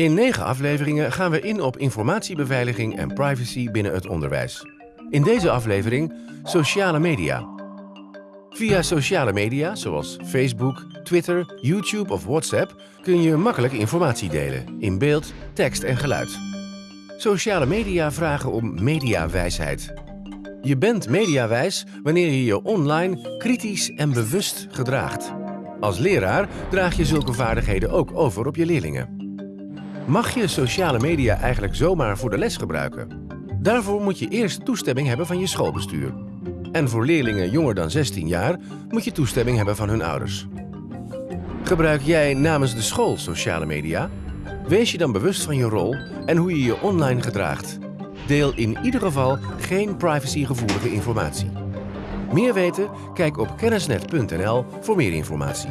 In negen afleveringen gaan we in op informatiebeveiliging en privacy binnen het onderwijs. In deze aflevering sociale media. Via sociale media zoals Facebook, Twitter, YouTube of WhatsApp kun je makkelijk informatie delen in beeld, tekst en geluid. Sociale media vragen om mediawijsheid. Je bent mediawijs wanneer je je online kritisch en bewust gedraagt. Als leraar draag je zulke vaardigheden ook over op je leerlingen. Mag je sociale media eigenlijk zomaar voor de les gebruiken? Daarvoor moet je eerst toestemming hebben van je schoolbestuur. En voor leerlingen jonger dan 16 jaar moet je toestemming hebben van hun ouders. Gebruik jij namens de school sociale media? Wees je dan bewust van je rol en hoe je je online gedraagt. Deel in ieder geval geen privacygevoelige informatie. Meer weten? Kijk op kennisnet.nl voor meer informatie.